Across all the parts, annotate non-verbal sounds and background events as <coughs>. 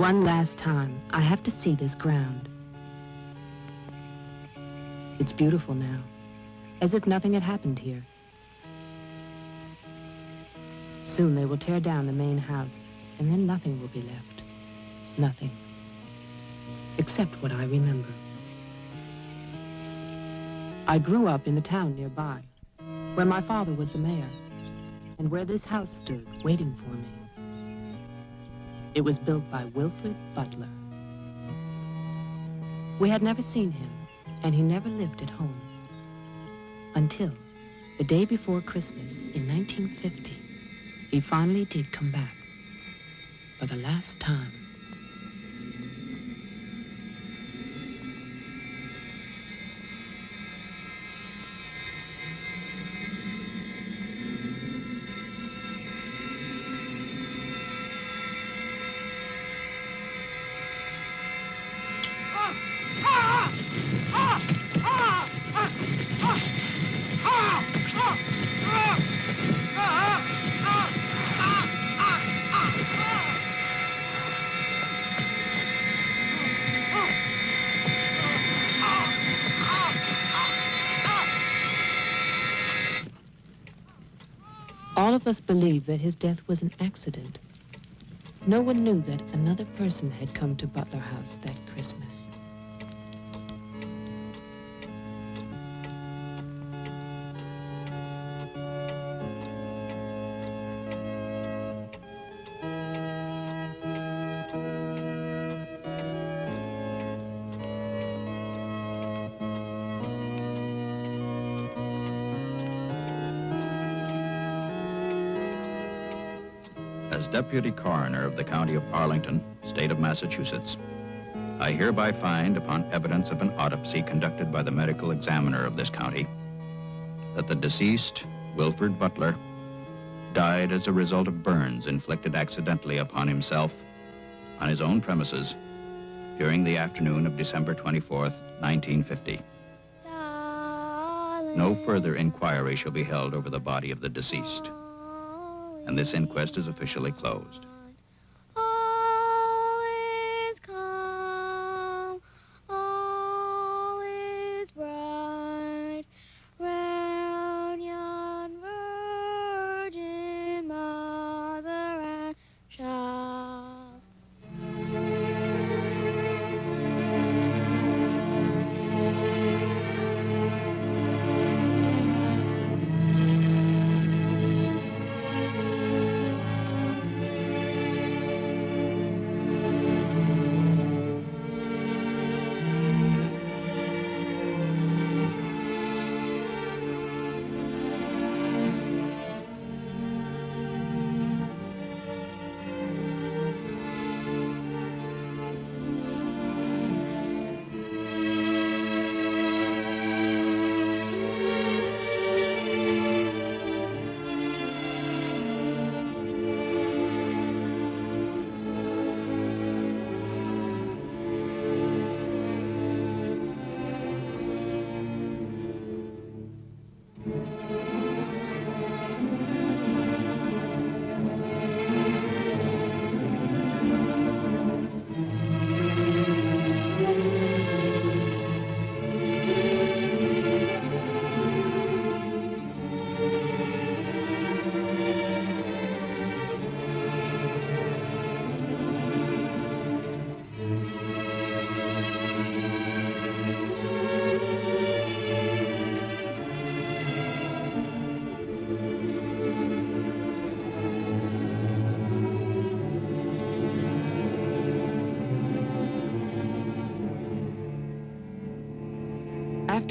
One last time, I have to see this ground. It's beautiful now, as if nothing had happened here. Soon they will tear down the main house, and then nothing will be left. Nothing. Except what I remember. I grew up in the town nearby, where my father was the mayor, and where this house stood, waiting for me. It was built by Wilfred Butler. We had never seen him, and he never lived at home. Until the day before Christmas in 1950, he finally did come back for the last time. That his death was an accident. No one knew that another person had come to Butler House that Deputy Coroner of the County of Arlington, State of Massachusetts, I hereby find, upon evidence of an autopsy conducted by the medical examiner of this county, that the deceased, Wilfred Butler, died as a result of burns inflicted accidentally upon himself on his own premises during the afternoon of December 24th, 1950. No further inquiry shall be held over the body of the deceased and this inquest is officially closed.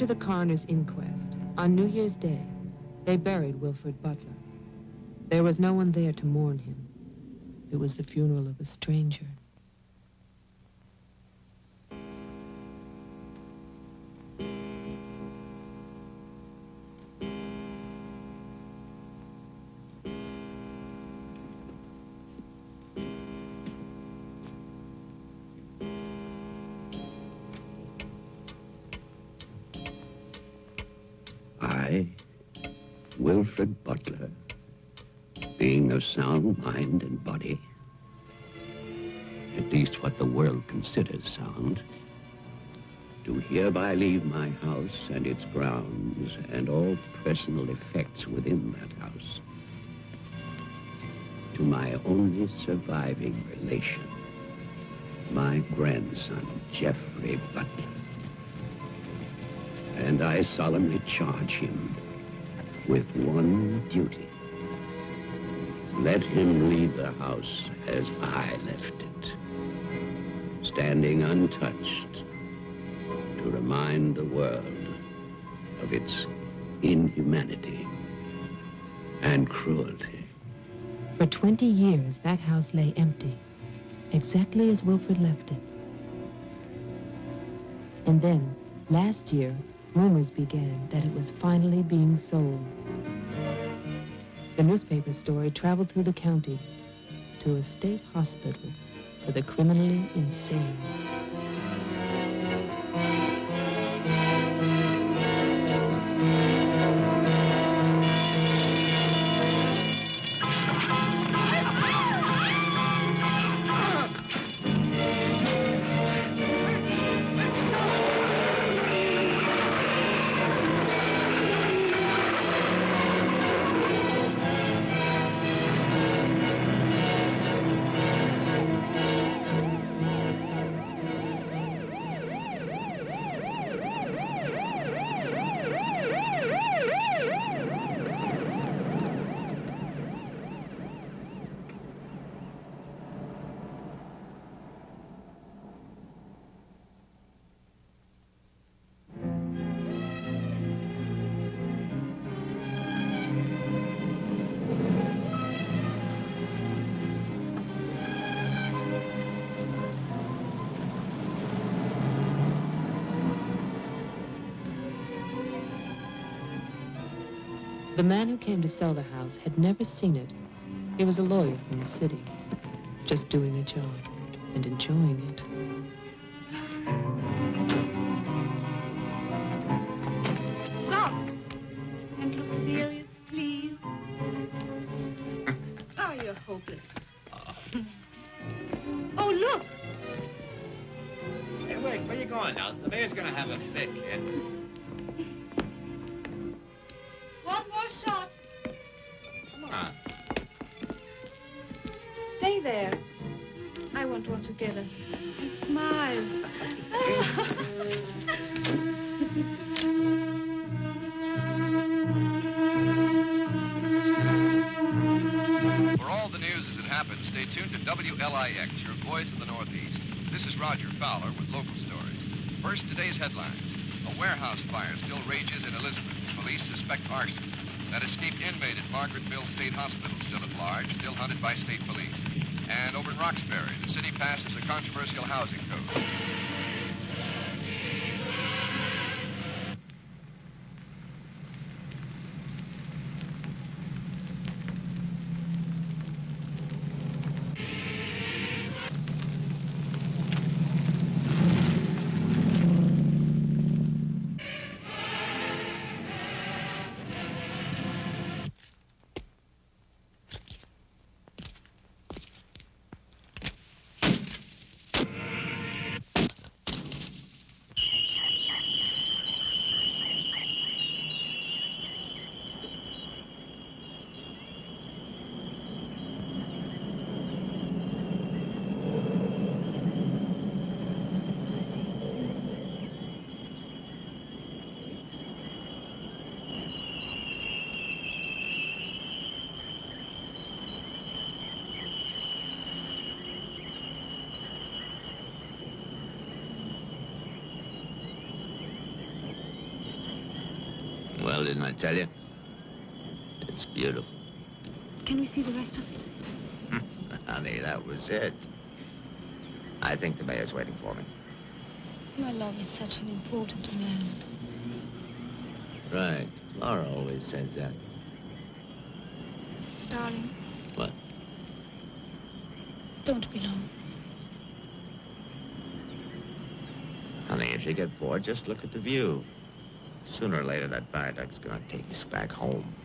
The coroner's inquest, on New Year's Day, they buried Wilfred Butler. There was no one there to mourn him. It was the funeral of a stranger. Mind and body, at least what the world considers sound, do hereby leave my house and its grounds and all personal effects within that house to my only surviving relation, my grandson, Jeffrey Butler. And I solemnly charge him with one duty. Let him leave the house as I left it, standing untouched to remind the world of its inhumanity and cruelty. For 20 years, that house lay empty, exactly as Wilfred left it. And then, last year, rumors began that it was finally being sold. The newspaper story traveled through the county to a state hospital for the criminally insane. Man who came to sell the house had never seen it. He was a lawyer from the city, just doing a job and enjoying it. Stop! And look serious, please. <laughs> Oh, you're hopeless. Oh, oh, look! Hey, wait, where are you going now? The mayor's gonna have a fit, kid. Want together. For all the news as it happens, stay tuned to WLIX, your voice of the Northeast. This is Roger Fowler with local stories. First, today's headlines. A warehouse fire still rages in Elizabeth. Police suspect arson. That escaped inmate at Margaretville State Hospital still at large, still hunted by state police. Roxbury, the city passes a controversial housing code. Tell you? It's beautiful. Can we see the rest of it? <laughs> Honey, that was it. I think the mayor's waiting for me. My love is such an important man. Right. Laura always says that. Darling. What? Don't be long. Honey, if you get bored, just look at the view. Sooner or later, that viaduct's gonna take us back home.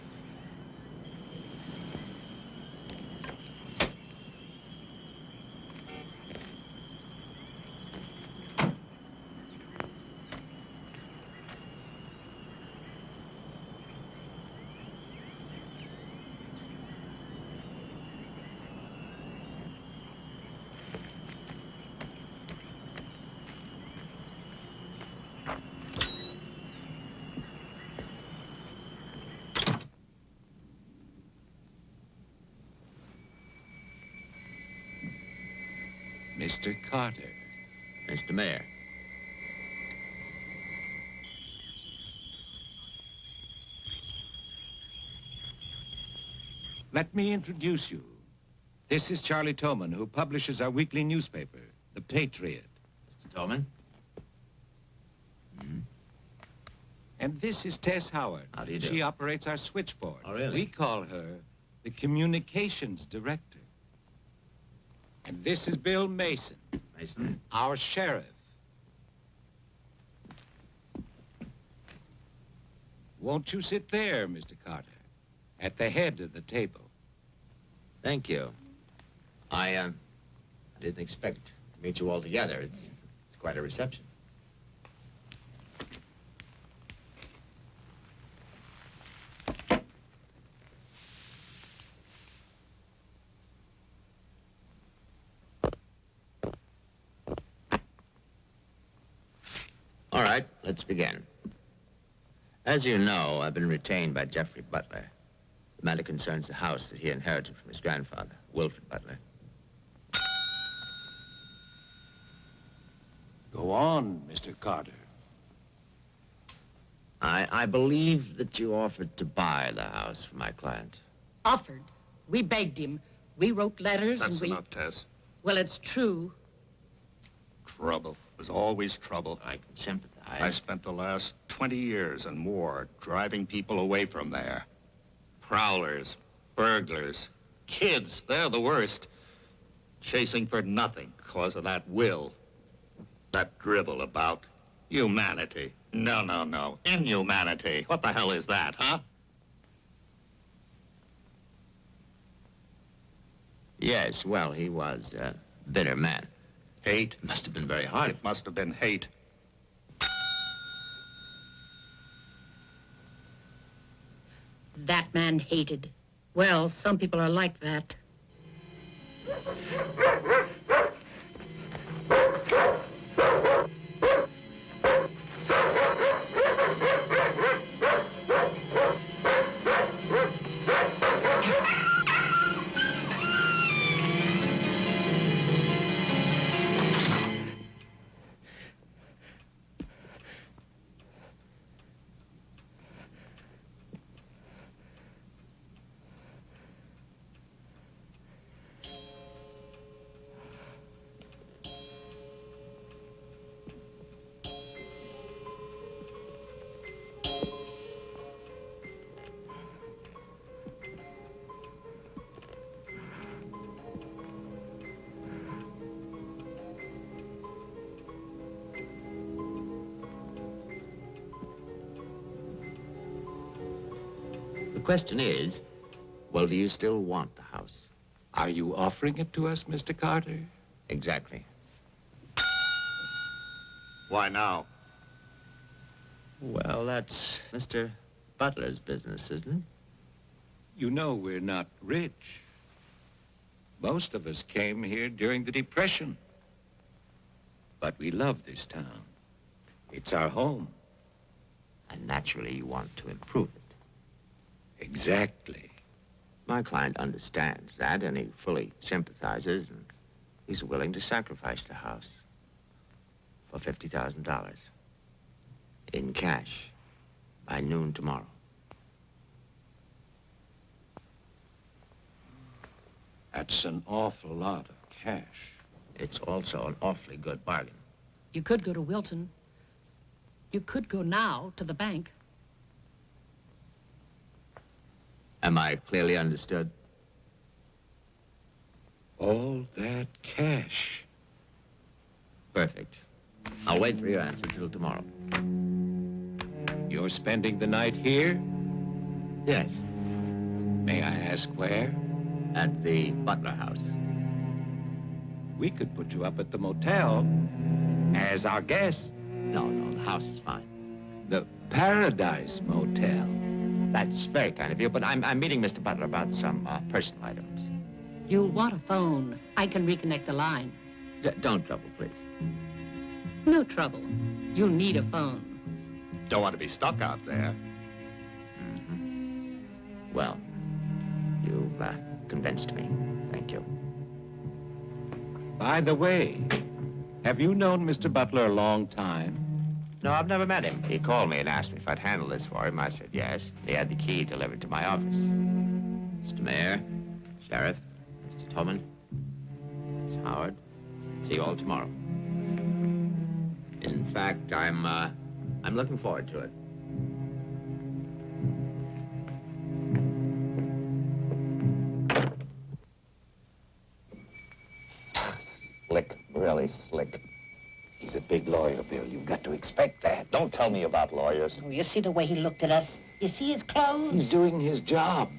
Mr. Carter. Mr. Mayor. Let me introduce you. This is Charlie Toman, who publishes our weekly newspaper, The Patriot. Mr. Tolman. Mm-hmm. And this is Tess Howard. How do you do? She operates our switchboard. Oh, really? We call her the communications director. And this is Bill Mason, Mason. our sheriff. Won't you sit there, Mr. Carter, at the head of the table? Thank you. I, uh, didn't expect to meet you all together. It's, it's quite a reception. All right, let's begin. As you know, I've been retained by Jeffrey Butler. The matter concerns the house that he inherited from his grandfather, Wilfred Butler. Go on, Mr. Carter. I, I believe that you offered to buy the house for my client. Offered. We begged him. We wrote letters and That's we. enough, Tess. Well, it's true. Trouble. There's always trouble. I can sympathize. I spent the last 20 years and more driving people away from there. Prowlers, burglars, kids, they're the worst. Chasing for nothing because of that will. That dribble about humanity. No, no, no. Inhumanity. What the hell is that, huh? Yes, well, he was a bitter man. Hate. Must have been very hard. It must have been hate. That man hated. Well, some people are like that. Question is, well, do you still want the house? Are you offering it to us, Mr. Carter? Exactly. Why now? Well, that's Mr. Butler's business, isn't it? You know we're not rich. Most of us came here during the Depression. But we love this town. It's our home. And naturally, you want to improve it. Exactly. My client understands that, and he fully sympathizes, and he's willing to sacrifice the house for $50,000 in cash by noon tomorrow. That's an awful lot of cash. It's also an awfully good bargain. You could go to Wilton. You could go now to the bank. Am I clearly understood? All that cash. Perfect. I'll wait for your answer till tomorrow. You're spending the night here? Yes, May I ask where? at the Butler house. We could put you up at the motel as our guest. No, no, the house is fine. The Paradise Motel. That's very kind of you, but I'm, I'm meeting Mr. Butler about some uh, personal items. You'll want a phone. I can reconnect the line. D- don't trouble, please. No trouble. You'll need a phone. Don't want to be stuck out there. hmm Well, you've uh, convinced me. Thank you. By the way, have you known Mr. Butler a long time? No, I've never met him. He called me and asked me if I'd handle this for him. I said yes. He had the key delivered to my office. Mr. Mayor, Sheriff, Mr. Tolman, Miss Howard, see you all tomorrow. In fact, I'm, uh, I'm looking forward to it. You've got to expect that. Don't tell me about lawyers. Oh, you see the way he looked at us? You see his clothes? He's doing his job.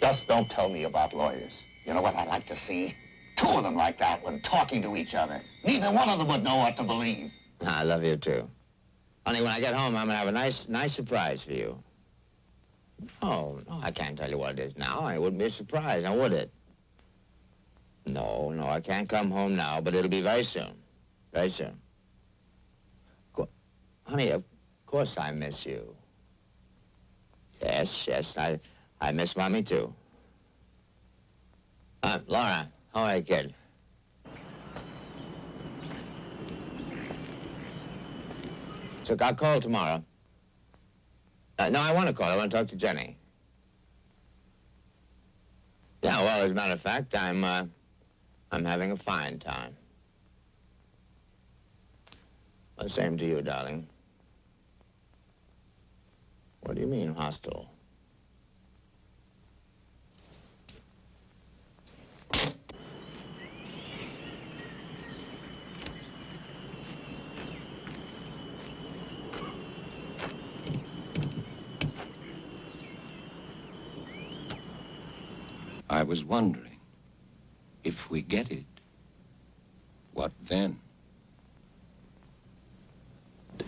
Just don't tell me about lawyers. You know what I'd like to see? Two of them like that one talking to each other. Neither one of them would know what to believe. I love you, too. Only when I get home, I'm going to have a nice, nice surprise for you. Oh, no, I can't tell you what it is now. It wouldn't be a surprise, now would it? No, no, I can't come home now, but it'll be very soon. Very soon. Honey, of course I miss you. Yes, yes, I, I miss Mommy, too. Uh, Laura, how are you, kid? So I'll call tomorrow. Uh, no, I want to call. I want to talk to Jenny. Yeah, well, as a matter of fact, I'm, uh, I'm having a fine time. Well, same to you, darling. What do you mean, hostile? I was wondering, if we get it, what then?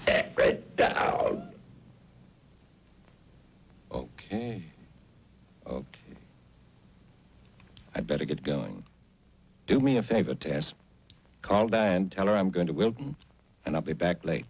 Tear it down. Okay. Okay. I'd better get going. Do me a favor, Tess. Call Diane, tell her I'm going to Wilton, and I'll be back late.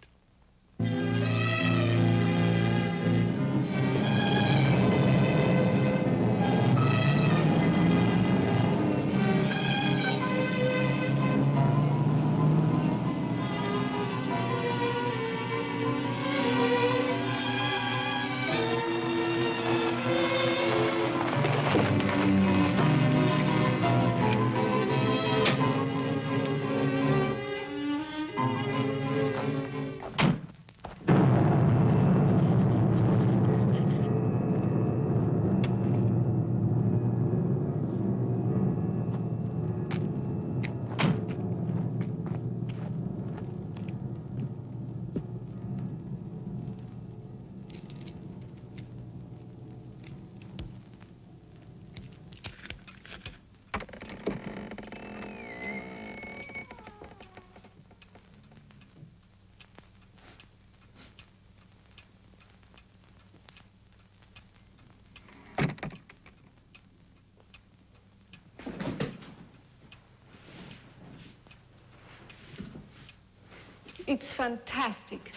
Fantastic,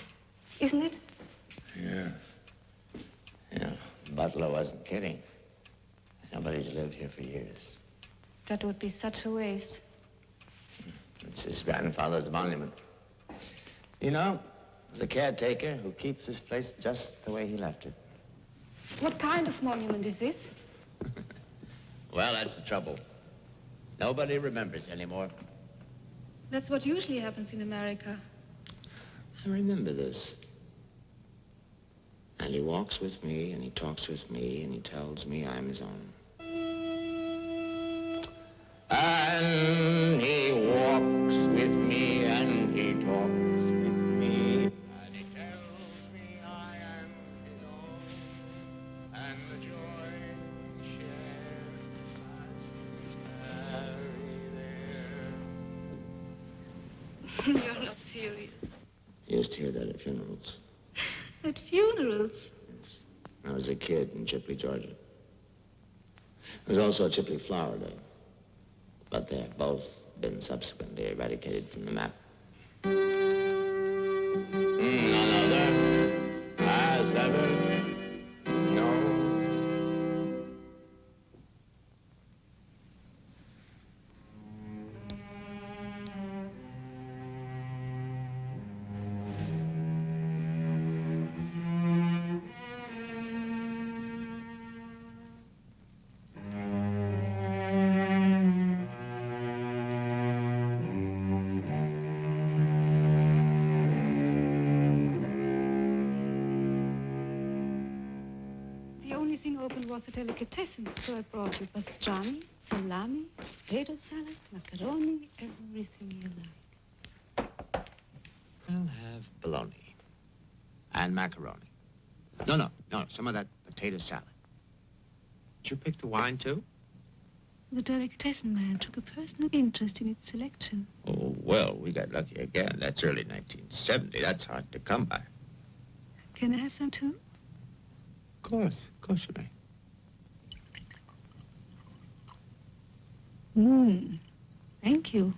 isn't it? Yeah. Yeah, Butler wasn't kidding. Nobody's lived here for years. That would be such a waste. It's his grandfather's monument. You know, there's a caretaker who keeps this place just the way he left it. What kind of monument is this? <laughs> Well, that's the trouble. Nobody remembers anymore. That's what usually happens in America. I remember this. And he walks with me, and he talks with me, and he tells me I'm his own. And kid in Chipley, Georgia. There was also a Chipley Florida, But they have both been subsequently eradicated from the map. Open was a delicatessen, so I brought you pastrami, salami, potato salad, macaroni, everything you like. I'll have bologna. And macaroni. No, no, no, some of that potato salad. Did you pick the wine, too? The delicatessen man took a personal interest in its selection. Oh, well, we got lucky again. That's early 1970. That's hard to come by. Can I have some too? Of course, of course you may. Mmm. Thank you.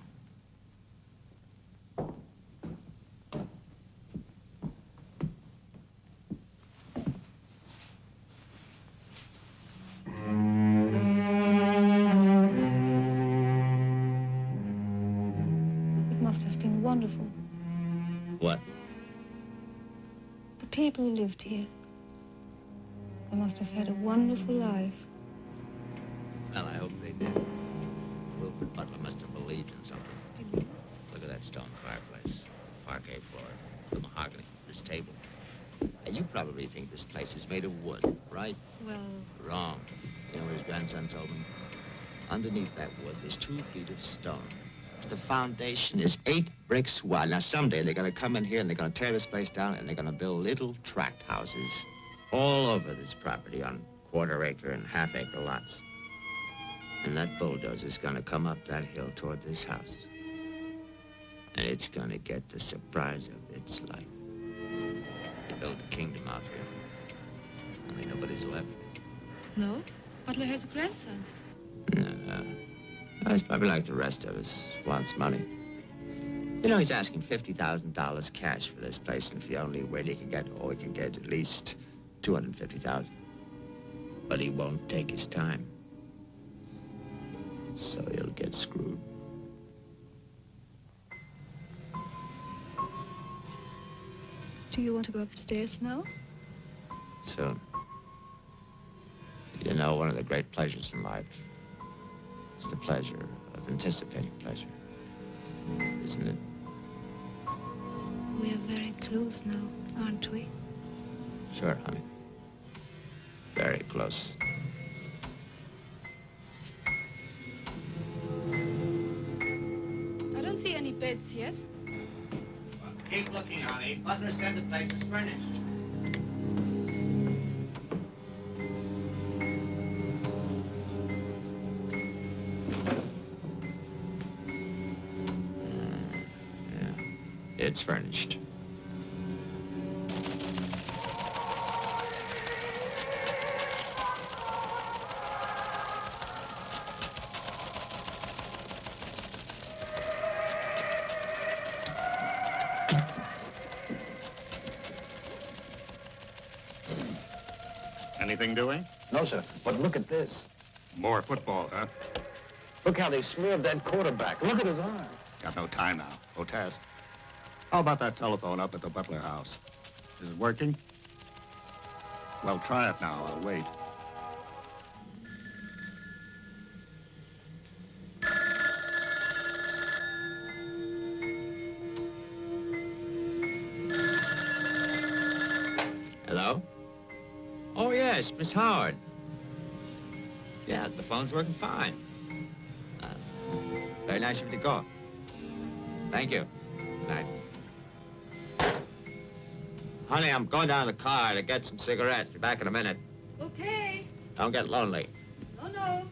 There's two feet of stone. The foundation is eight bricks wide. Now, someday they're going to come in here and they're going to tear this place down and they're going to build little tract houses all over this property on quarter acre and half acre lots. And that bulldozer's going to come up that hill toward this house. And it's going to get the surprise of its life. They built a kingdom out here. Only nobody's left. no. Butler has a grandson. No. He's probably like the rest of us, wants money. You know, he's asking $50,000 cash for this place, and if the only way he can get, oh, he can get at least 250000 But he won't take his time. So he'll get screwed. Do you want to go upstairs now? Soon. You know, one of the great pleasures in life is the pleasure of anticipating pleasure. Isn't it? We are very close now, aren't we? Sure, honey. Very close. I don't see any beds yet. Well, Keep looking, honey. Butler said the place was furnished. But look at this. More football, huh? Look how they smeared that quarterback. Look at his arm. Got no time now. Otas. How about that telephone up at the Butler house? Is it working? Well, try it now. I'll wait. Hello? Oh, yes, Miss Howard. Yeah, the phone's working fine. Uh, very nice of you to call. Thank you. Good night. Honey, I'm going down to the car to get some cigarettes. Be back in a minute. Okay. Don't get lonely. Oh, no.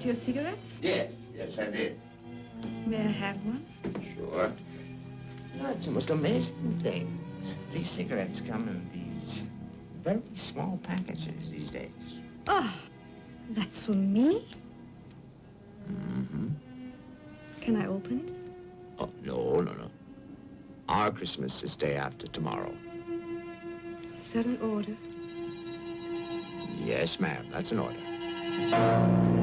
Get your cigarettes? Yes, yes, I did. May I have one? Sure. You know, it's the most amazing thing. These cigarettes come in these very small packages these days. Oh, that's for me? Mm-hmm. Can I open it? Oh, no, no, no. Our Christmas is day after tomorrow. Is that an order? Yes, ma'am, that's an order.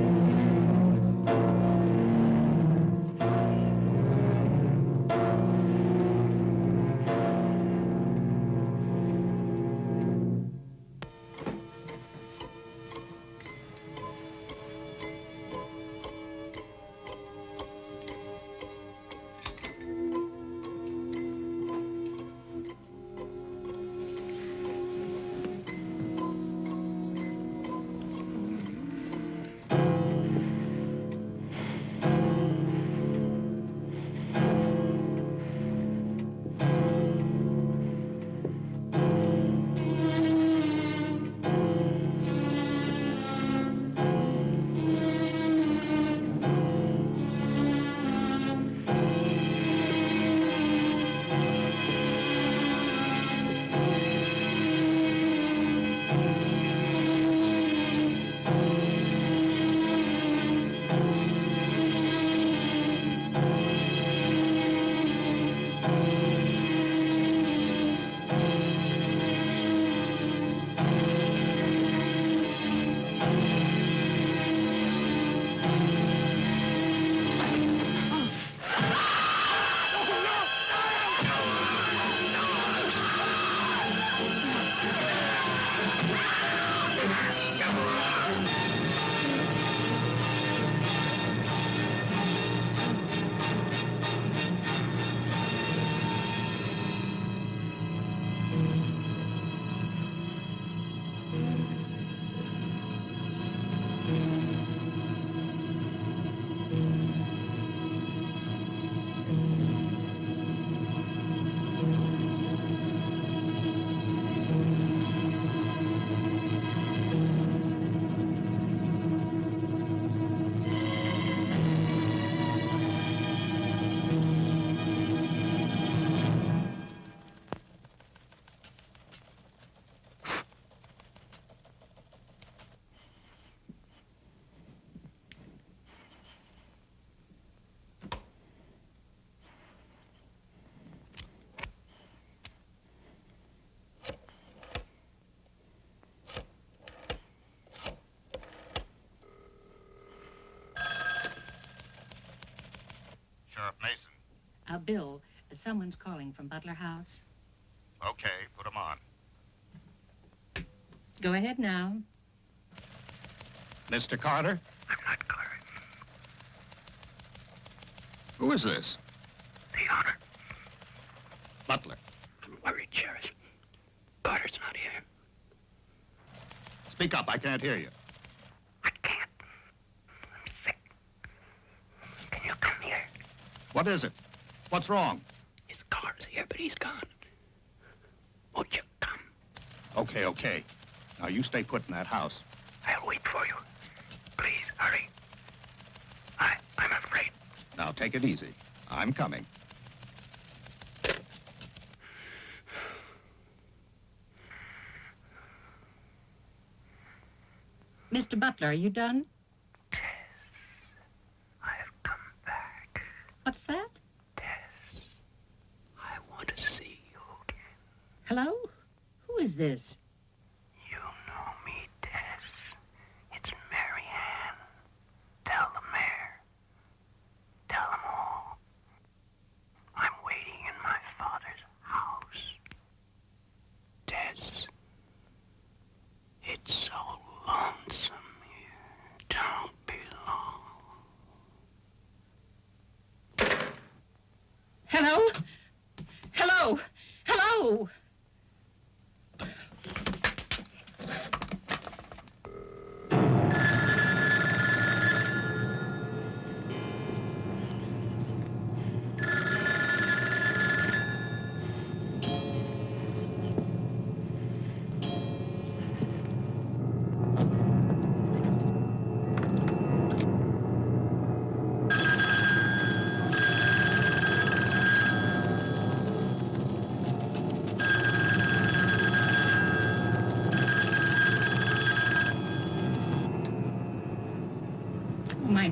Sheriff Mason. Uh, Bill, someone's calling from Butler House. Okay, put him on. Go ahead now. Mr. Carter? I'm not Carter. Who is this? The honor. Butler. I'm worried, Sheriff. Carter's not here. Speak up, I can't hear you. I can't. I'm sick. Can you come here? What is it? What's wrong? His car's here, but he's gone. Won't you come? Okay, okay. Now you stay put in that house. I'll wait for you. Please, hurry. I, I'm afraid. Now take it easy. I'm coming. Mr. Butler, are you done?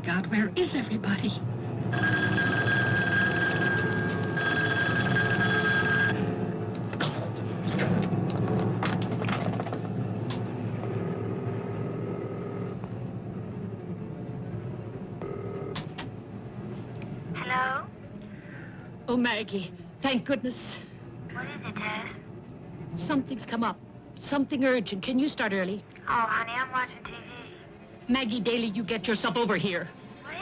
God, where is everybody? Hello? Oh, Maggie, thank goodness. What is it, Tess? Something's come up. Something urgent. Can you start early? Oh, honey, I'm watching TV. Maggie Daly, you get yourself over here. What is?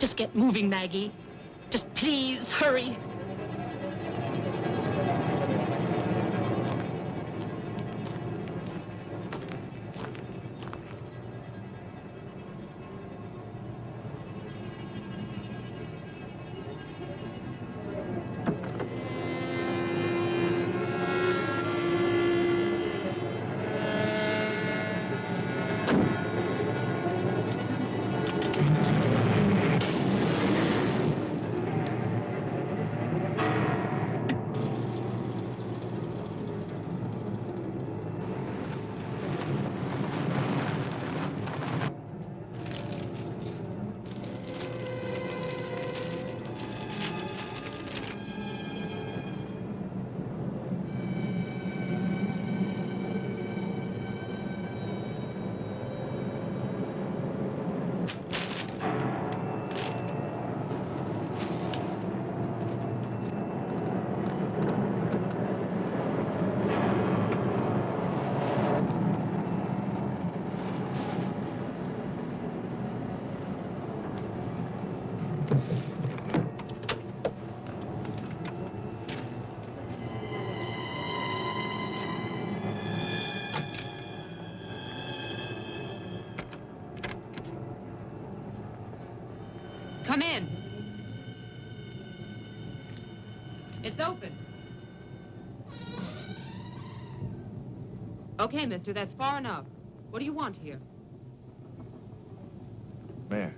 Just get moving, Maggie. Just please hurry. Come in. It's open. Okay, mister, that's far enough. What do you want here? Mayor,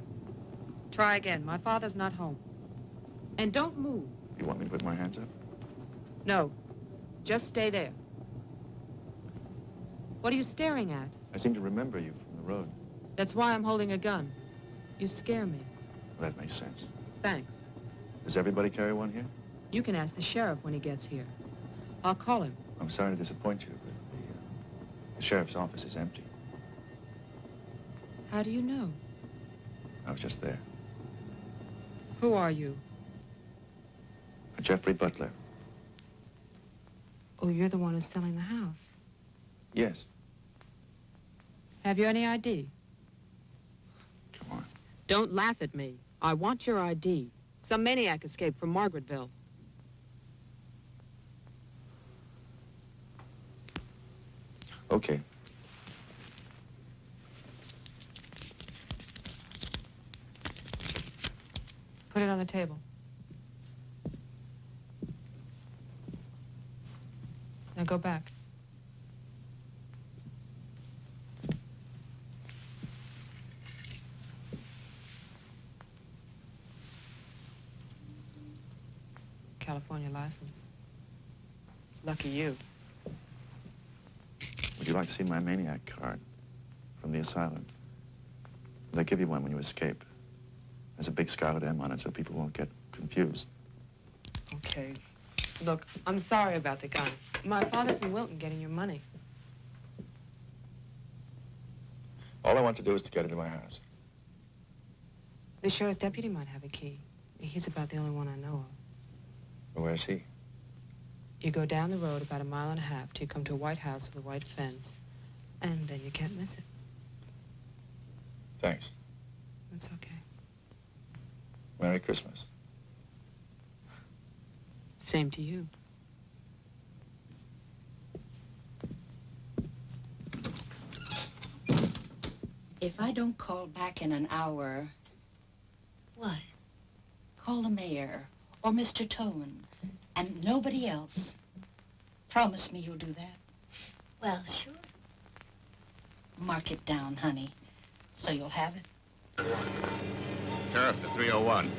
Try again. My father's not home. And don't move. you want me to put my hands up? No. Just stay there. What are you staring at? I seem to remember you from the road. That's why I'm holding a gun. You scare me. That makes sense. Thanks. Does everybody carry one here? You can ask the sheriff when he gets here. I'll call him. I'm sorry to disappoint you, but the, uh, the sheriff's office is empty. How do you know? I was just there. Who are you? Jeffrey Butler. Oh, you're the one who's selling the house. Yes. Have you any ID? Come on. Don't laugh at me. I want your ID. Some maniac escaped from Margaretville. Okay. Put it on the table. Now go back. California license. Lucky you. Would you like to see my maniac card from the asylum? They give you one when you escape. There's a big scarlet M on it so people won't get confused. Okay. Look, I'm sorry about the gun. My father's in Wilton getting your money. All I want to do is to get into my house. The sheriff's deputy might have a key. He's about the only one I know of. Where is he? You go down the road about a mile and a half till you come to a white house with a white fence. And then you can't miss it. Thanks. That's okay. Merry Christmas. Same to you. If I don't call back in an hour. What? Call the mayor or Mr. Tone and nobody else. Promise me you'll do that. Well, sure. Mark it down, honey, so you'll have it. Sheriff to 301.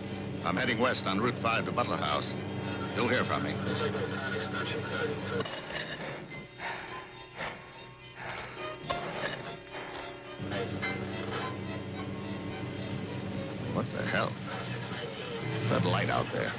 I'm heading west on Route 5 to Butler House. You'll hear from me. What the hell? Is That light out there.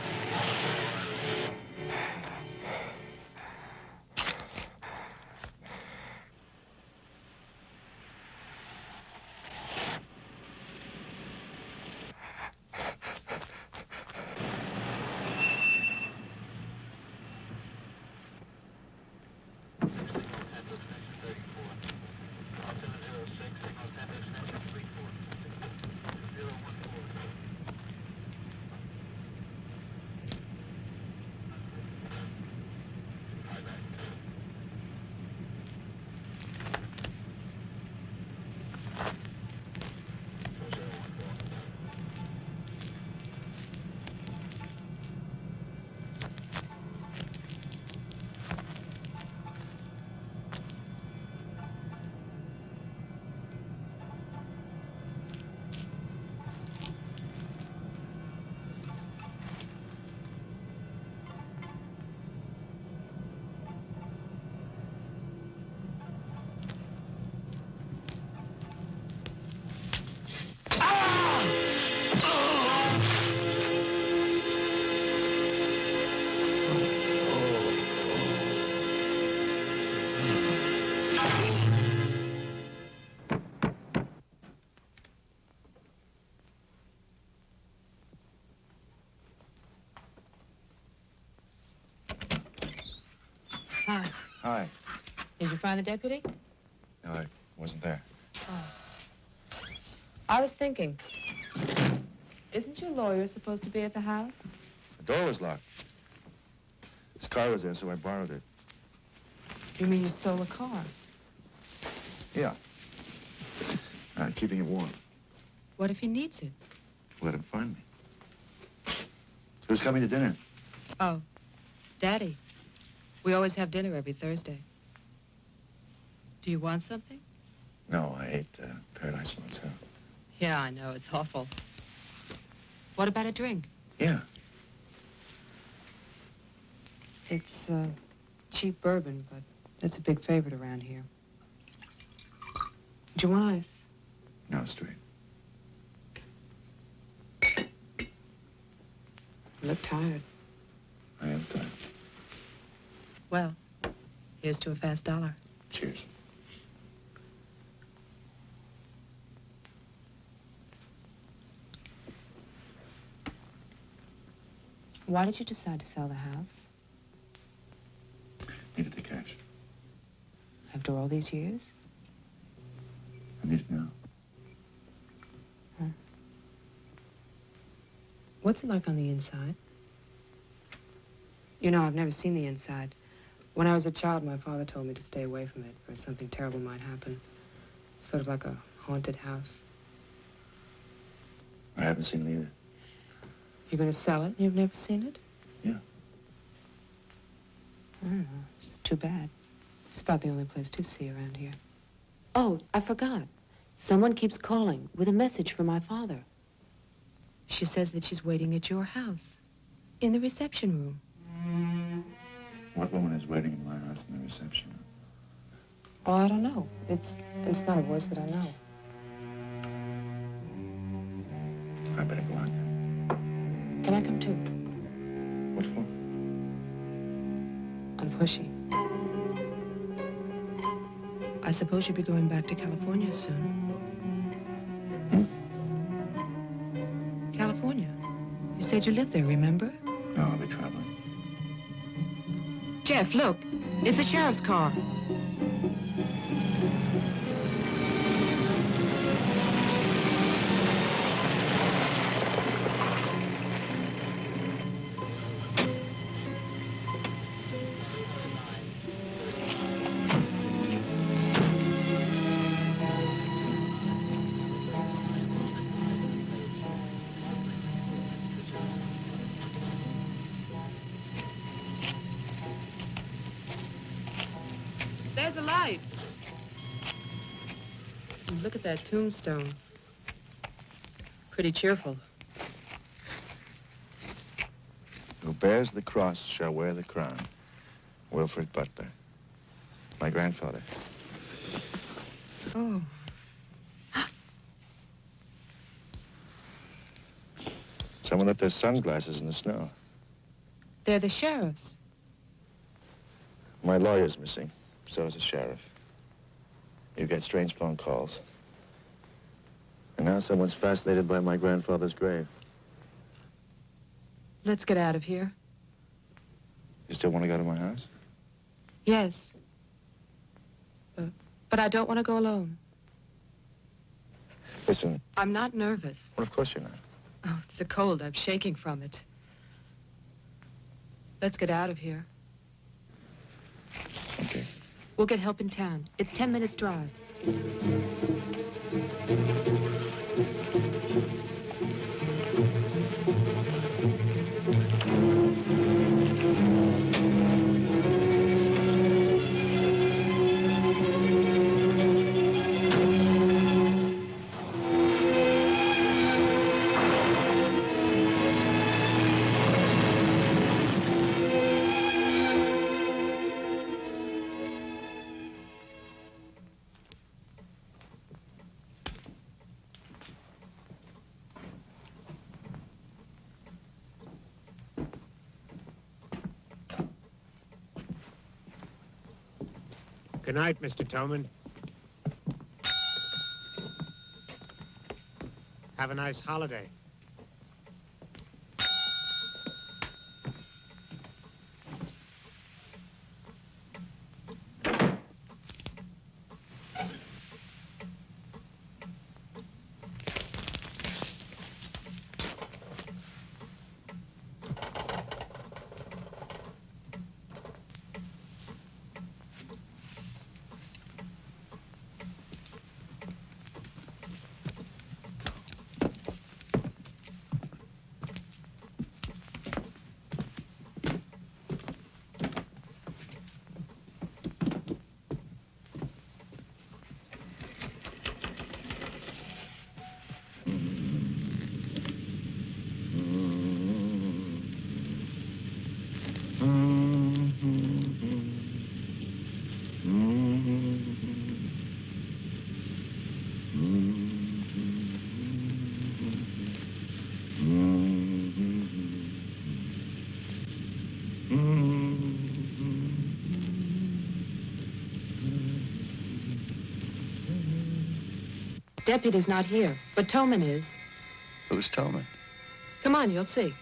You find the deputy? No, I wasn't there. Oh. I was thinking. Isn't your lawyer supposed to be at the house? The door was locked. His car was there, so I borrowed it. You mean you stole a car? Yeah. Uh, keeping it warm. What if he needs it? Let him find me. Who's coming to dinner? Oh, Daddy. We always have dinner every Thursday. Do you want something? No, I ate uh, Paradise Motel. Yeah, I know. It's awful. What about a drink? Yeah. It's uh, cheap bourbon, but it's a big favorite around here. Do you want ice? No, straight. <coughs> You look tired. I am tired. Well, here's to a fast dollar. Cheers. Why did you decide to sell the house Needed the cash. after all these years? I need it now. Huh. What's it like on the inside? You know, I've never seen the inside. When I was a child, my father told me to stay away from it, or something terrible might happen. Sort of like a haunted house. I haven't seen it either. You're going to sell it and you've never seen it? Yeah. I don't know. It's too bad. It's about the only place to see around here. Oh, I forgot. Someone keeps calling with a message for my father. She says that she's waiting at your house. In the reception room. What woman is waiting in my house in the reception room? Oh, I don't know. It's it's not a voice that I know. I better go out. Can I come too? What for? I'm pushy. I suppose you'll be going back to California soon. Hmm? California. You said you lived there, remember? No, I'll be traveling. Jeff, look. It's the sheriff's car. And Look at that tombstone. Pretty cheerful. Who bears the cross shall wear the crown. Wilfred Butler. My grandfather. Oh. Someone left their sunglasses in the snow. They're the sheriff's. My lawyer's missing. So is the sheriff. You get strange phone calls. And now someone's fascinated by my grandfather's grave. Let's get out of here. You still want to go to my house? Yes. Uh, but I don't want to go alone. Listen, I'm not nervous. well, of course you're not. Oh, it's the cold. I'm shaking from it. Let's get out of here. Okay. We'll get help in town. It's ten minutes drive. Night, Mr. Toman. Have a nice holiday. Deputy's not here, but Toman is. Who's Toman? Come on, you'll see.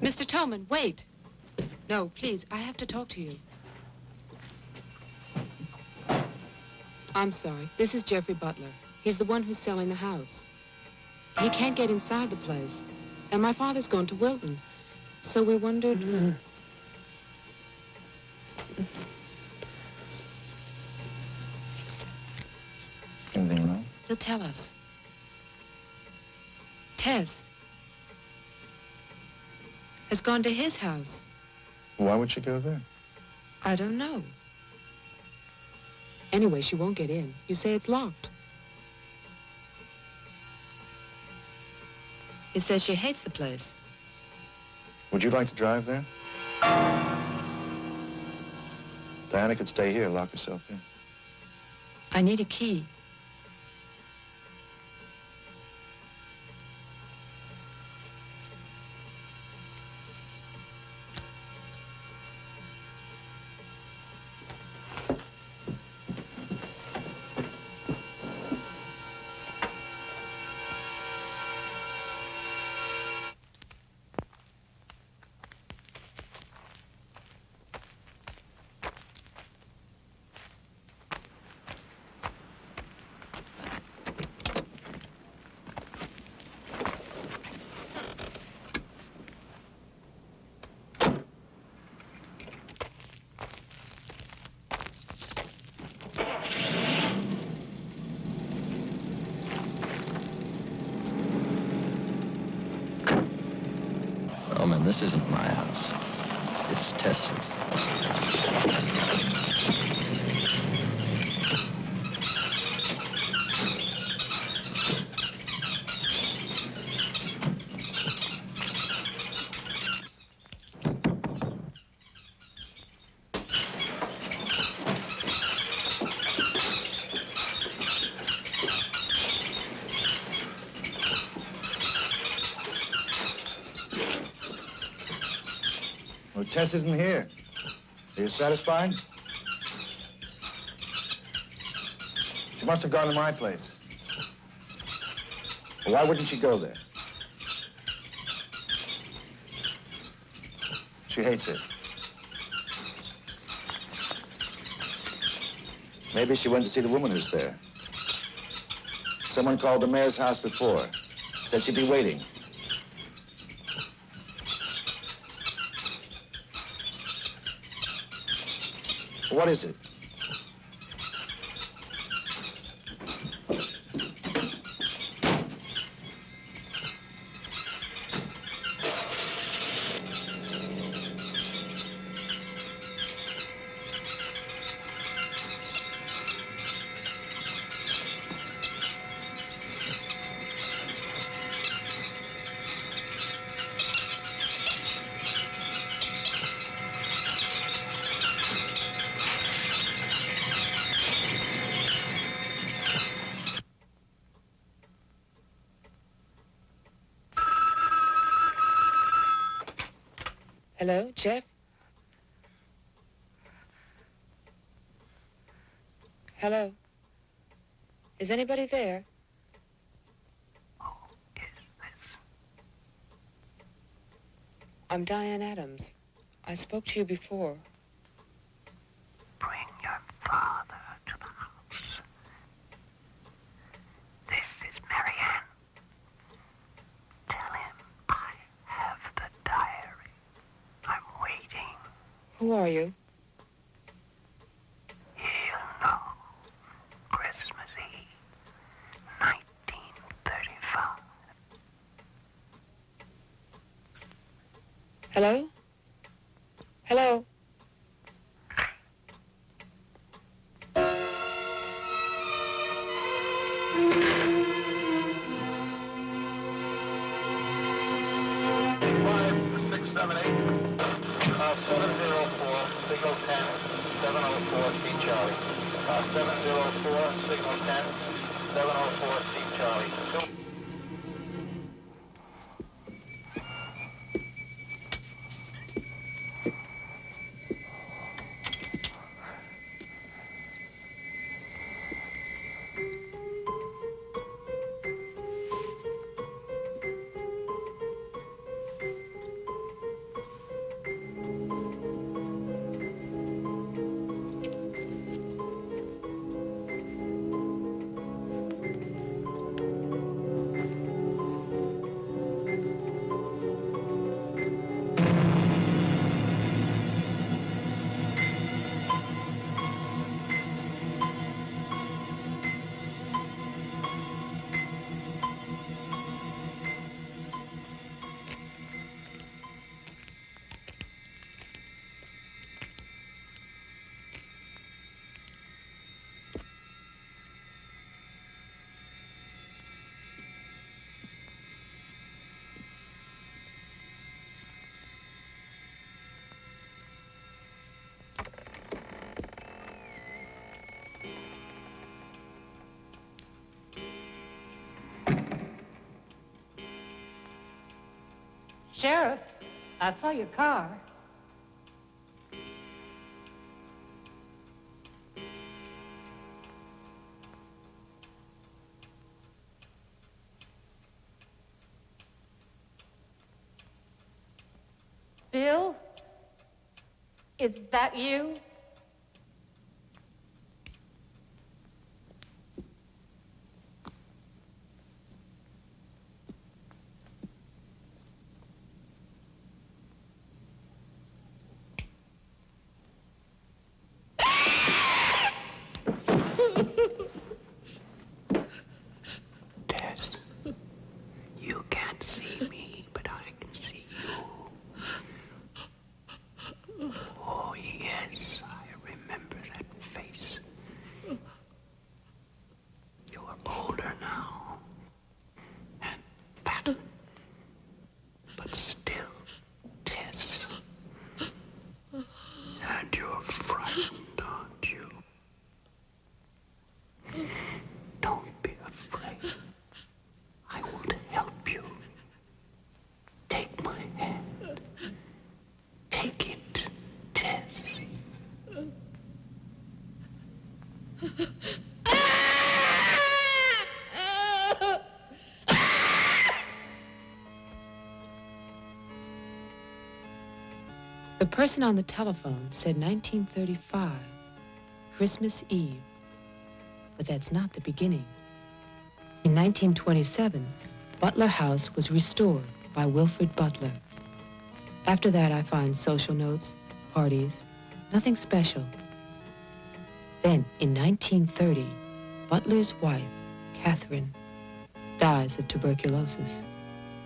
Mr. Toman, wait. No, please, I have to talk to you. I'm sorry. This is Jeffrey Butler. He's the one who's selling the house. He can't get inside the place. And my father's gone to Wilton. So we wondered... Uh, Anything wrong? He'll tell us. Tess has gone to his house. Why would she go there? I don't know. Anyway, she won't get in. You say it's locked. He says she hates the place. Would you like to drive there? Diana could stay here, lock herself in. I need a key. This isn't my house. It's Tess's. Isn't here. Are you satisfied? She must have gone to my place. Well, why wouldn't she go there? She hates it. Maybe she went to see the woman who's there. Someone called the mayor's house before. Said she'd be waiting. What is it? Hello? Is anybody there? Who is this? I'm Diane Adams. I spoke to you before. Bring your father to the house. This is Marianne. Tell him I have the diary. I'm waiting. Who are you? Sheriff, I saw your car. Bill? Is that you? Tess, you can't see me, but I can see you. Oh, yes, The person on the telephone said 1935, Christmas Eve. But that's not the beginning. In 1927, Butler House was restored by Wilfred Butler. After that, I find social notes, parties, nothing special. Then, in 1930, Butler's wife, Catherine, dies of tuberculosis.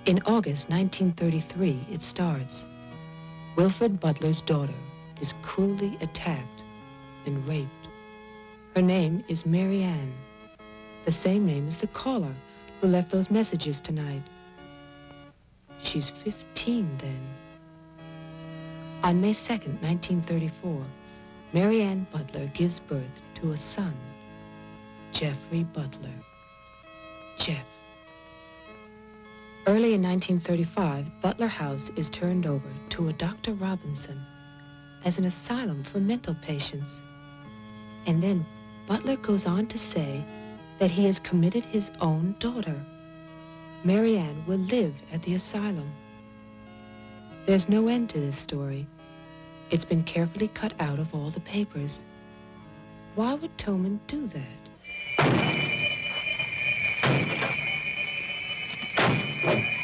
In August 1933, it starts. Wilfred Butler's daughter is cruelly attacked and raped. Her name is Mary Ann, the same name as the caller who left those messages tonight. She's 15 then. On May 2nd, 1934, Mary Ann Butler gives birth to a son, Jeffrey Butler. Jeff. Early in 1935, Butler House is turned over to a Dr. Robinson as an asylum for mental patients. And then Butler goes on to say that he has committed his own daughter. Marianne will live at the asylum. There's no end to this story. It's been carefully cut out of all the papers. Why would Toman do that? You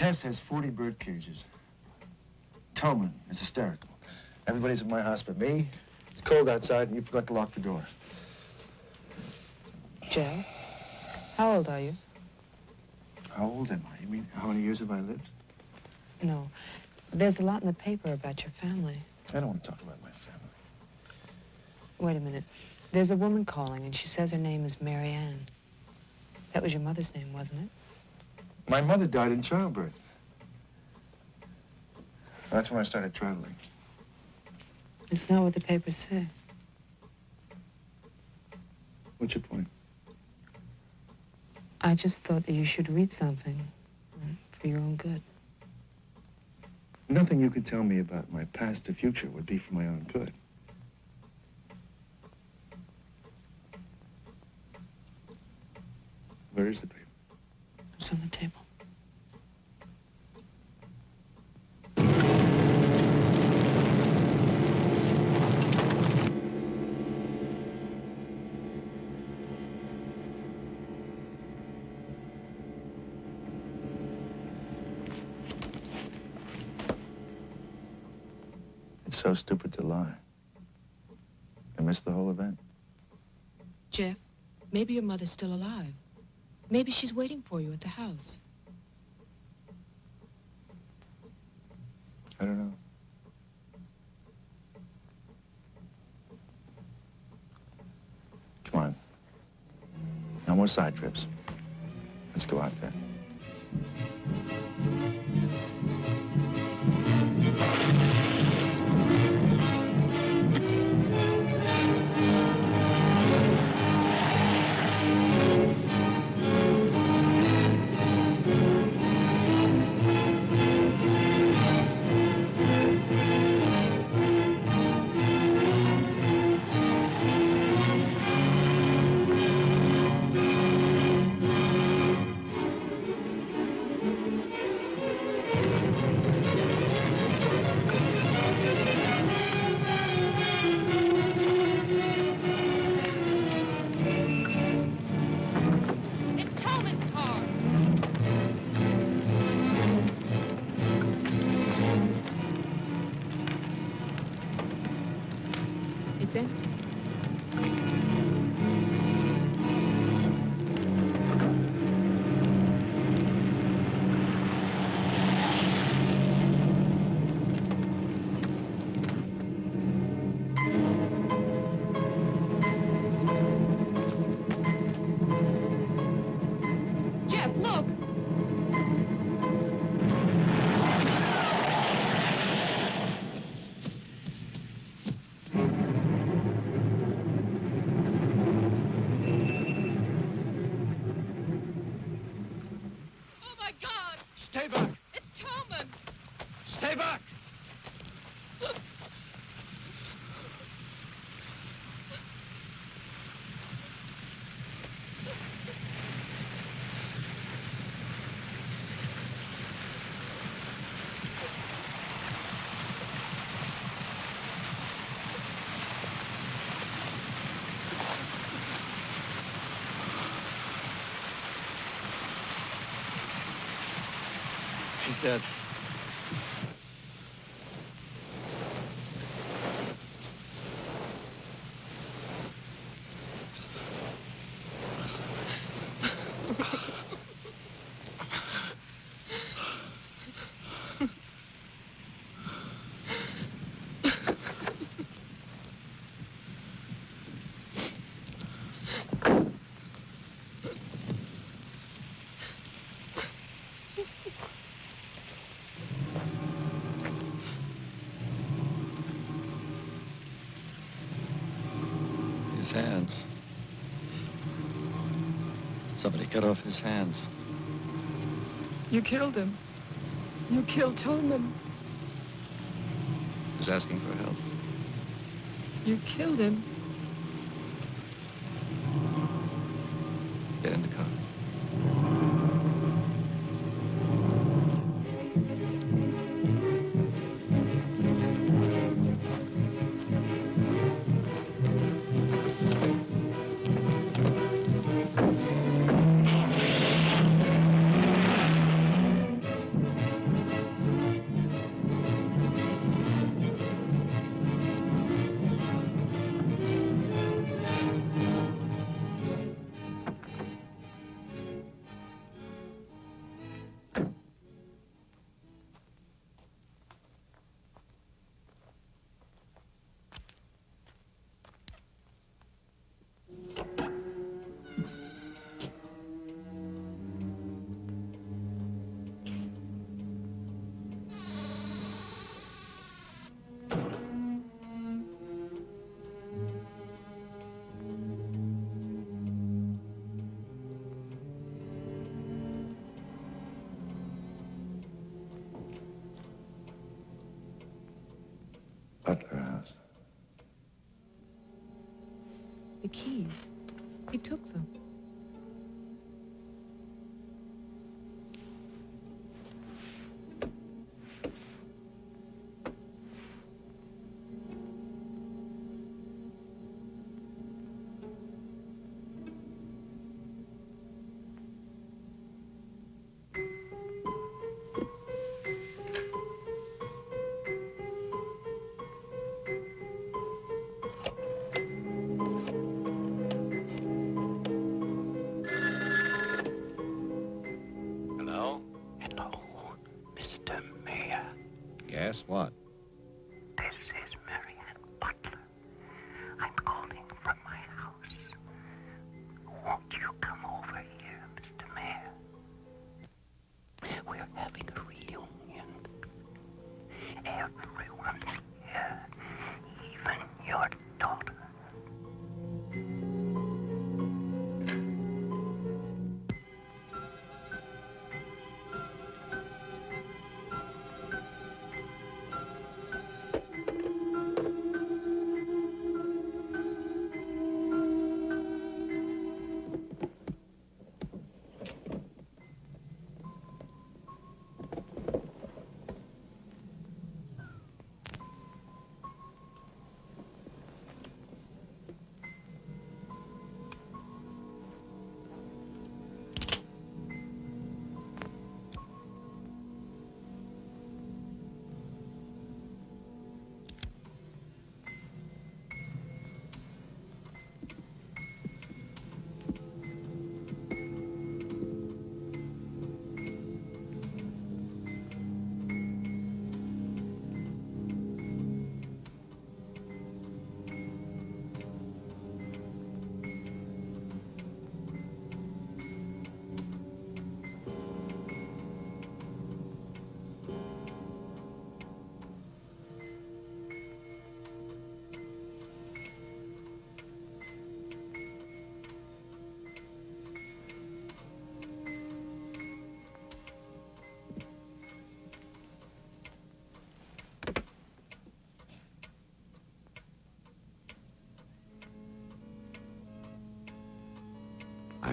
Tess has 40 bird cages. Toman is hysterical. Everybody's at my house but me. It's cold outside, and you forgot to lock the door. Joe, how old are you? How old am I? You mean, how many years have I lived? No. There's a lot in the paper about your family. I don't want to talk about my family. Wait a minute. There's a woman calling, and she says her name is Mary Ann. That was your mother's name, wasn't it? My mother died in childbirth. That's when I started traveling. It's not what the papers say. What's your point? I just thought that you should read something for your own good. Nothing you could tell me about my past or future would be for my own good. Where is the paper? It's on the table. So stupid to lie. I missed the whole event. Jeff, maybe your mother's still alive. Maybe she's waiting for you at the house. I don't know. Come on. No more side trips. Let's go out there. His hands. Somebody cut off his hands. You killed him. You killed Toman. He's asking for help. You killed him.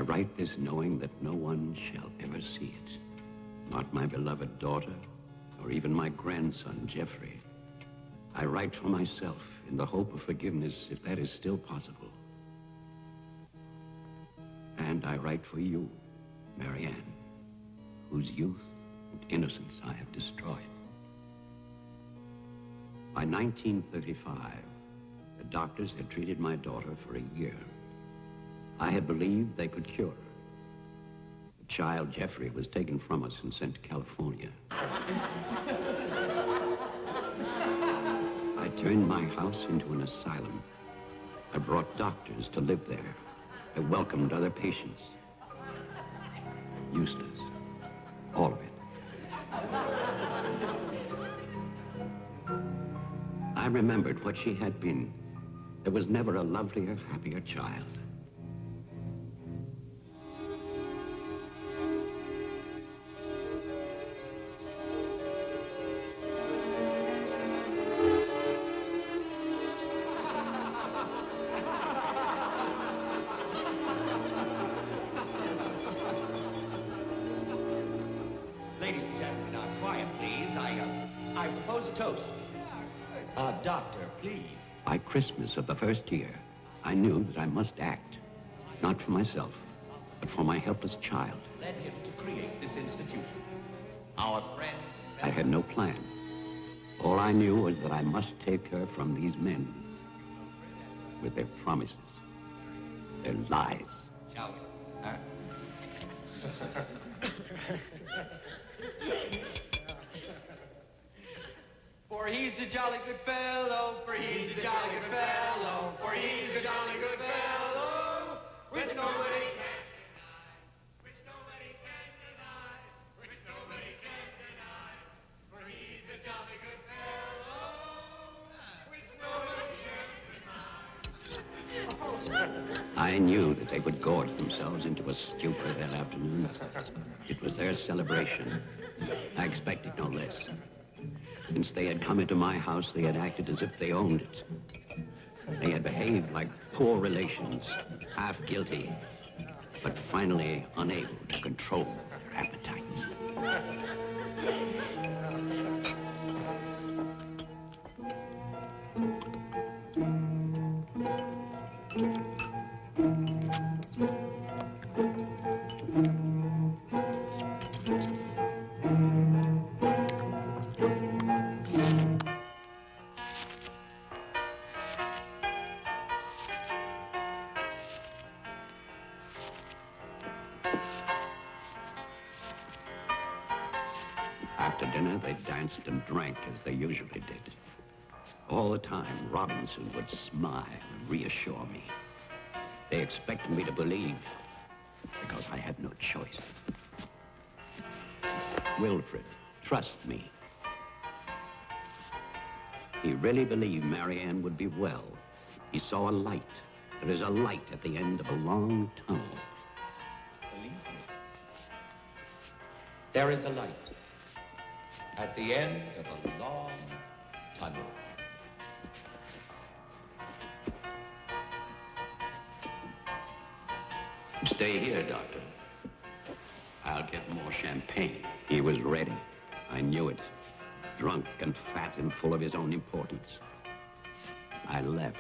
Write this knowing that no one shall ever see it. Not my beloved daughter, or even my grandson, Jeffrey. I write for myself in the hope of forgiveness, if that is still possible. And I write for you, Marianne, whose youth, and innocence I have destroyed. By 1935, the doctors had treated my daughter for a year. I had believed they could cure her. The child, Jeffrey, was taken from us and sent to California. I turned my house into an asylum. I brought doctors to live there. I welcomed other patients. Useless. All of it. I remembered what she had been. There was never a lovelier, happier child. Doctor, please. By Christmas of the first year, I knew that I must act. Not for myself, but for my helpless child. Led him to create this institution. Our friend. I had no plan. All I knew was that I must take her from these men. With their promises, their lies. Shall we? Huh? <laughs> For he's a jolly good fellow, for he's a jolly good fellow, for he's a jolly good fellow, which nobody can deny, which nobody can deny, which nobody can deny, for he's a jolly good fellow, which nobody can deny. I knew that they would gorge themselves into a stupor that afternoon. It was their celebration. I expected no less. Since they had come into my house, they had acted as if they owned it. They had behaved like poor relations, half guilty, but finally unable to control their appetites. Robinson would smile and reassure me. They expected me to believe because I had no choice. Wilfred, trust me. He really believed Marianne would be well. He saw a light. There is a light at the end of a long tunnel. Believe me. There is a light at the end of a long tunnel. Stay here, Doctor. I'll get more champagne. He was ready. I knew it. Drunk and fat and full of his own importance. I left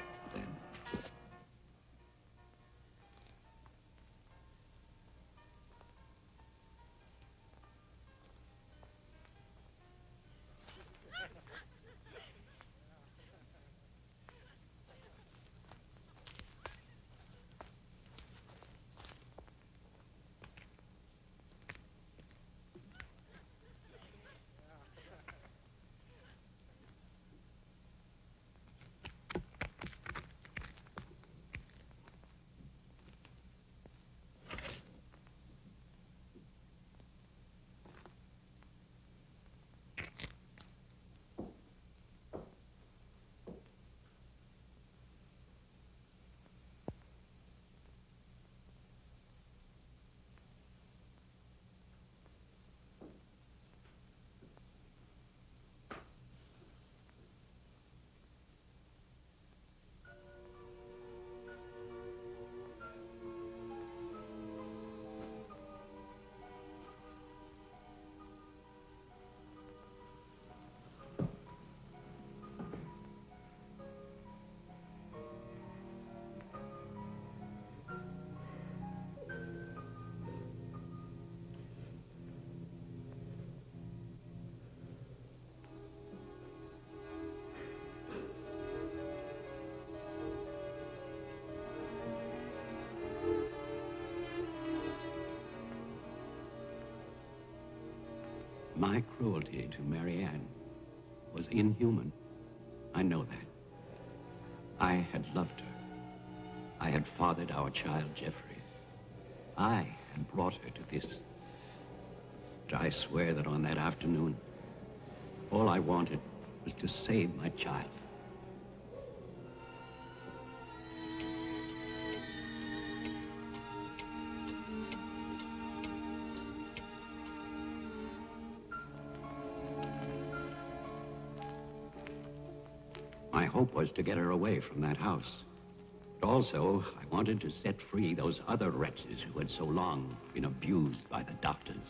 My cruelty to Marianne was inhuman. I know that. I had loved her. I had fathered our child, Jeffrey. I had brought her to this. But I swear that on that afternoon, all I wanted was to save my child. My hope was to get her away from that house. Also, I wanted to set free those other wretches who had so long been abused by the doctors.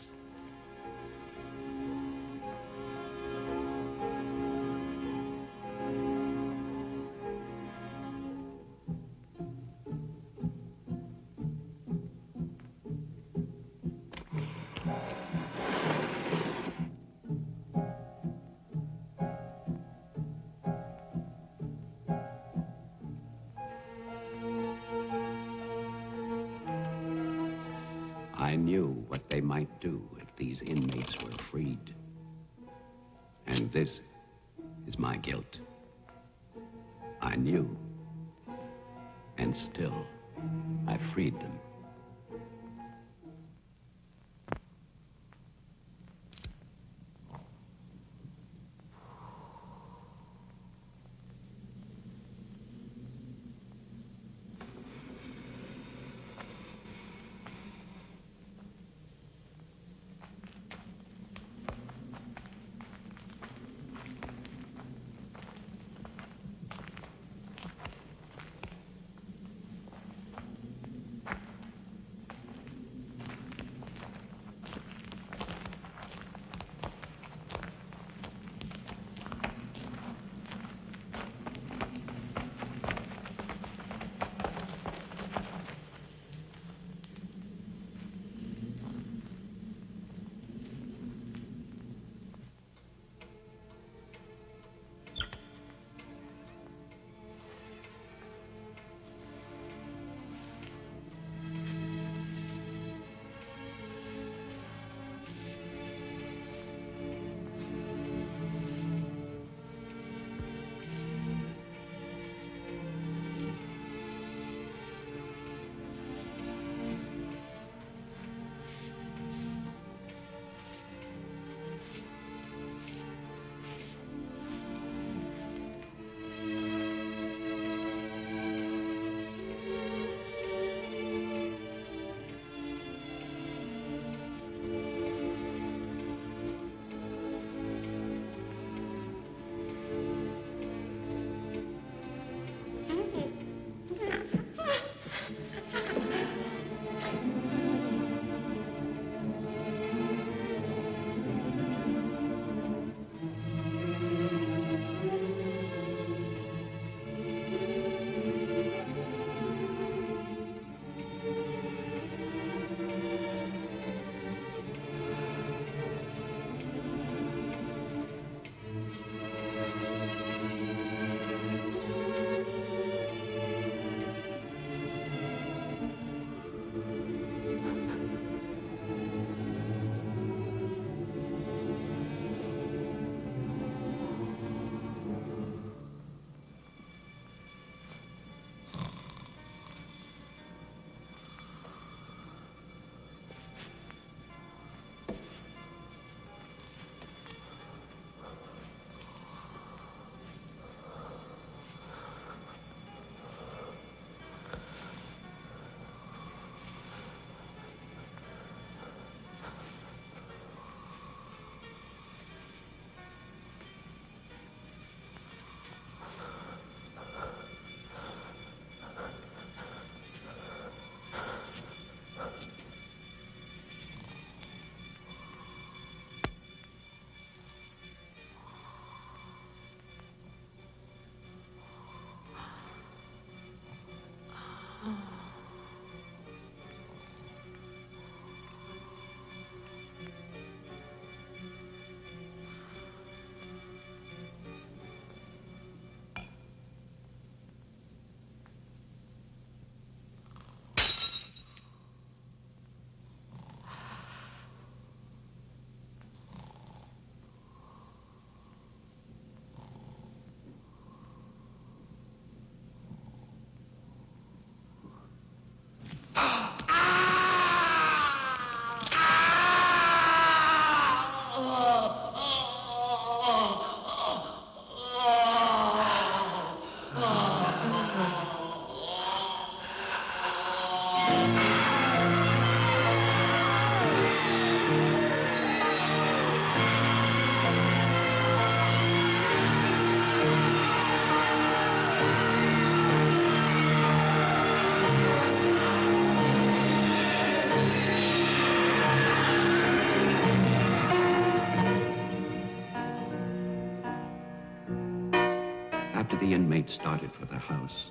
Had started for the house.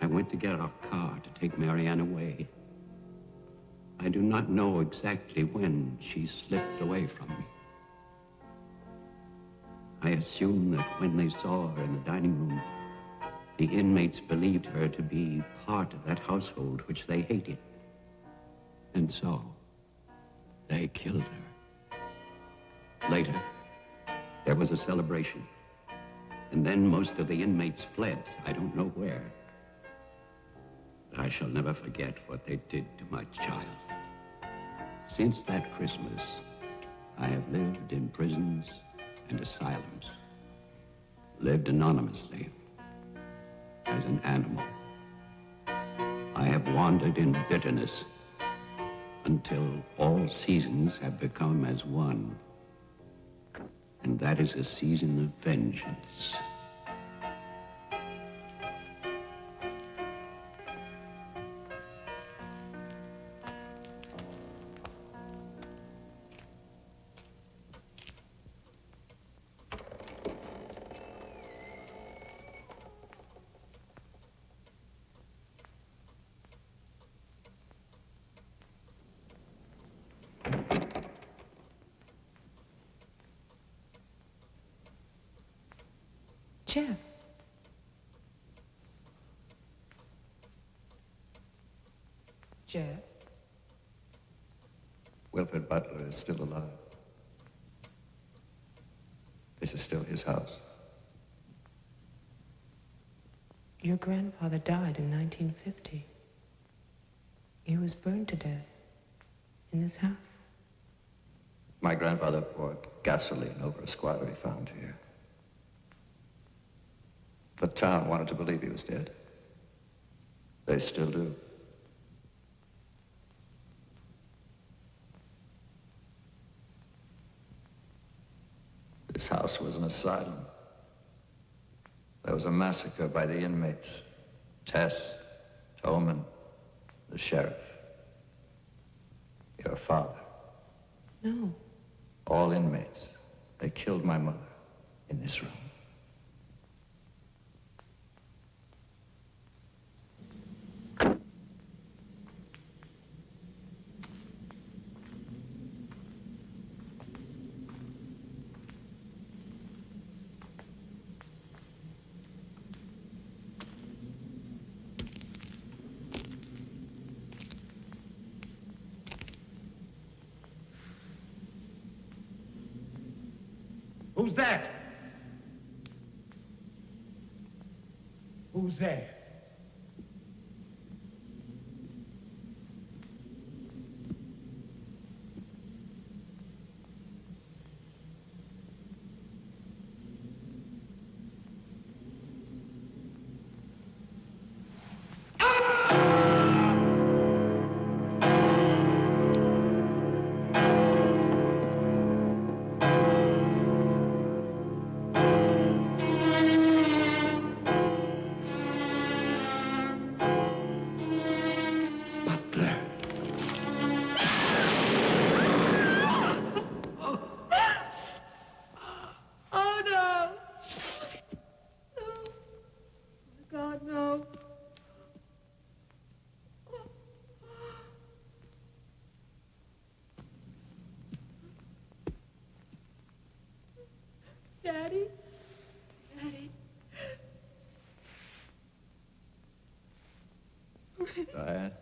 I went to get our car to take Marianne away. I do not know exactly when she slipped away from me. I assume that when they saw her in the dining room, the inmates believed her to be part of that household which they hated. And so, they killed her. Later, there was a celebration. And then most of the inmates fled. I don't know where. But I shall never forget what they did to my child. Since that Christmas, I have lived in prisons and asylums. Lived anonymously as an animal. I have wandered in bitterness until all seasons have become as one. And that is a season of vengeance. Jeff. Wilfred Butler is still alive. This is still his house. Your grandfather died in 1950. He was burned to death in this house. My grandfather poured gasoline over a squatter he found here. The town wanted to believe he was dead. They still do. This house was an asylum. There was a massacre by the inmates. Tess, Toman, the sheriff. Your father. No. All inmates. They killed my mother in this room. Who's that? Who's there? Diane?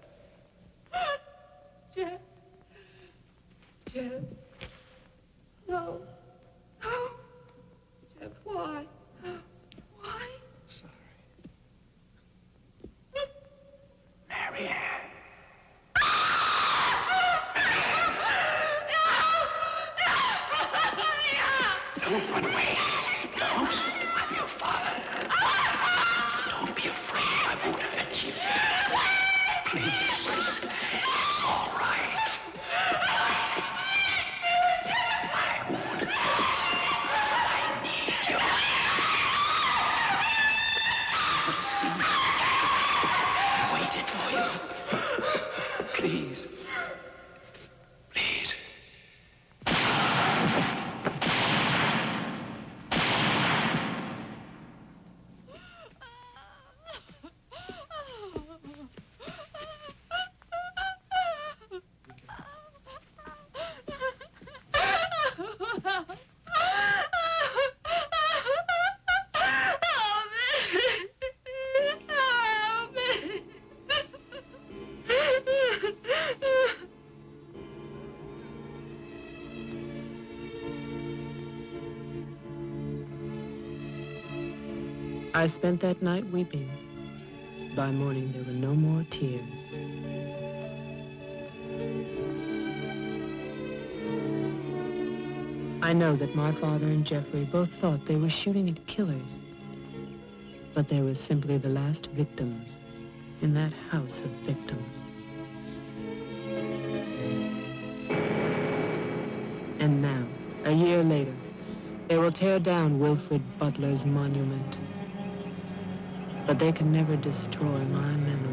I spent that night weeping. By morning, there were no more tears. I know that my father and Jeffrey both thought they were shooting at killers. But they were simply the last victims in that house of victims. And now, a year later, they will tear down Wilfred Butler's monument. But they can never destroy my memory.